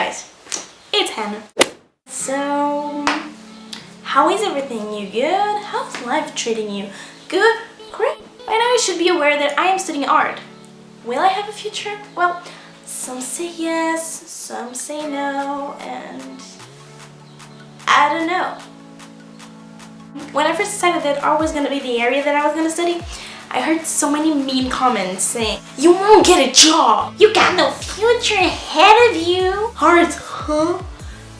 guys, it's Hannah. So, how is everything? You good? How's life treating you? Good? Great? By now you should be aware that I am studying art. Will I have a future? Well, some say yes, some say no, and I don't know. When I first decided that art was going to be the area that I was going to study, I heard so many mean comments saying, You won't get a job! You got no future ahead of you! Art, huh?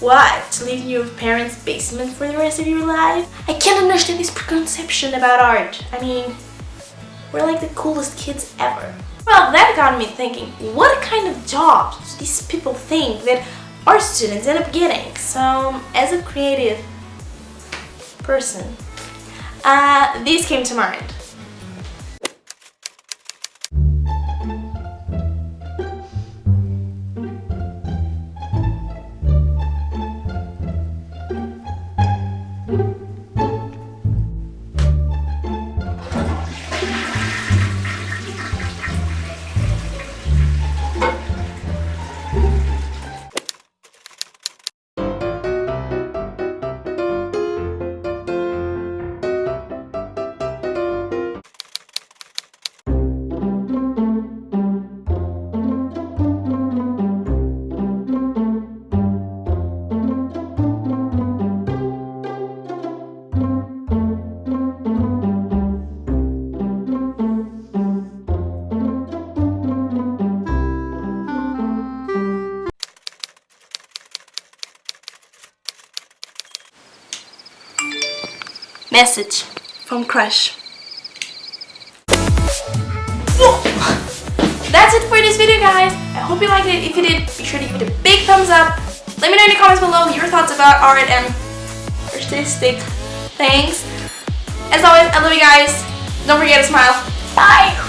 What? To live in your parents' basement for the rest of your life? I can't understand this preconception about art. I mean, we're like the coolest kids ever. Well, that got me thinking, what kind of jobs do these people think that our students end up getting? So, as a creative person, uh, these came to mind. Message from Crush. That's it for this video guys. I hope you liked it. If you did, be sure to give it a big thumbs up. Let me know in the comments below your thoughts about and artistic things. As always, I love you guys. Don't forget to smile. Bye!